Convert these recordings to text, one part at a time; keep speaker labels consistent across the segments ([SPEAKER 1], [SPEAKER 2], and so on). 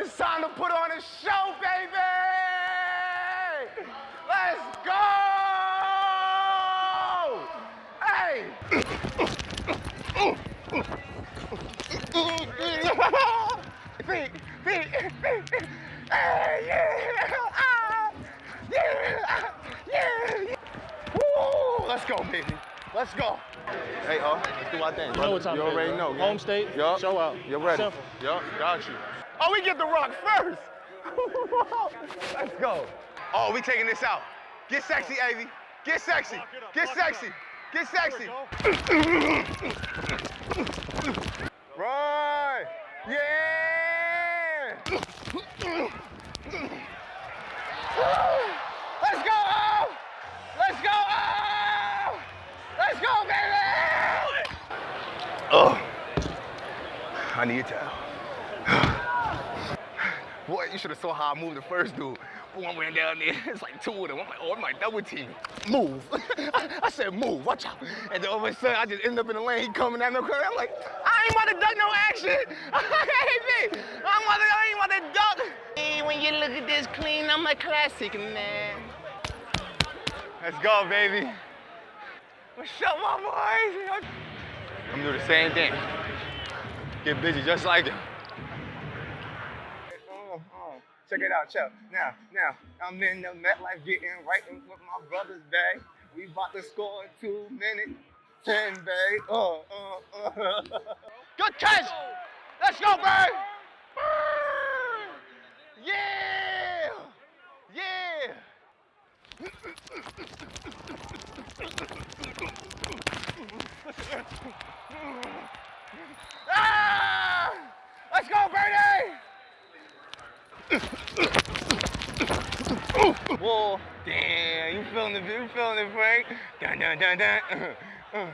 [SPEAKER 1] It's time to put on a show, baby! Let's go! Hey! feet, feet, feet. Hey, yeah! Ah, yeah! Yeah! Woo! Let's go, baby. Let's go. Hey, uh, let's do our thing.
[SPEAKER 2] You know what time
[SPEAKER 1] You already know.
[SPEAKER 2] Home state,
[SPEAKER 1] Yup.
[SPEAKER 2] show out.
[SPEAKER 1] You're ready.
[SPEAKER 2] Simple.
[SPEAKER 1] Yup, got you. Oh, we get the rock first. Let's go. Oh, we taking this out. Get sexy, Avy. Get sexy. Get sexy. Get sexy. Right. Yeah. Let's go. Let's go. Let's go, baby. Oh. I need a towel. Boy, you should have saw how I moved the first dude. I went down there. It's like two of them. I'm like, oh, I'm like double team. Move. I said, move. Watch out. And then all of a sudden, I just end up in the lane. He coming at no curve. I'm like, I ain't about to duck no action. hey, me. I'm about to, I ain't about to duck. Hey, when you look at this clean, I'm a classic man. Let's go, baby. What's up, my boys? I'm gonna do the same thing. Get busy just like it. Oh, oh. Check it out, check. Now, now, I'm in the MetLife getting right in with my brother's bag. We about to score in two minutes. Ten, babe. Uh, uh, uh. Good catch! Let's go, babe! Yeah! Yeah! Ah! Let's go, Birdie! Whoa, damn, you feeling it, you feeling it, Frank? Dun, dun, dun, dun.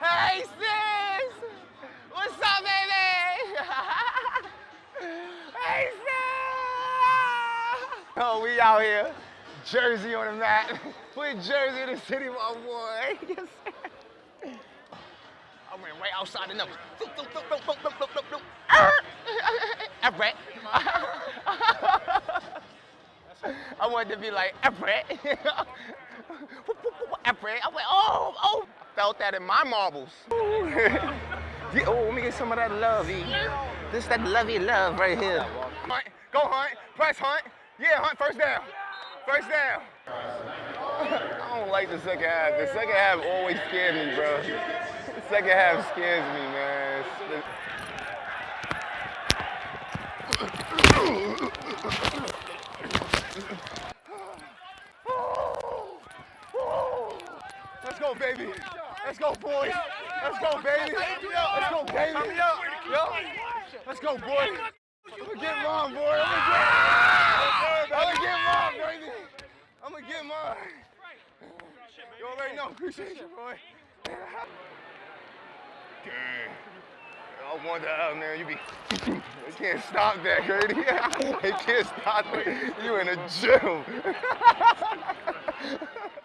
[SPEAKER 1] Hey, sis! What's up, baby? hey, sis! Oh, we out here. Jersey on the mat. Put Jersey in the city, my boy. Yes, sir. I ran right outside the numbers. Everett. I wanted to be like Everett. Everett. I went, oh, oh. Felt that in my marbles. Yeah, oh, let me get some of that lovey. This is that lovey love right here. Hunt, go hunt, press hunt. Yeah, hunt first down. First down. I don't like the second half. The second half always scares me, bro. The second half scares me, man. Let's go, baby. Let's go, boys. Let's go, baby. Let's go, baby. Yo. Let's go, boy. I'm gonna get mine, boy. I'm gonna get, I'm gonna get mine, baby. I'm gonna get mine. You already know. Appreciate you, boy. Dang. I wonder how, man, you be. They can't stop that, Grady. they can't stop it. You in a gym.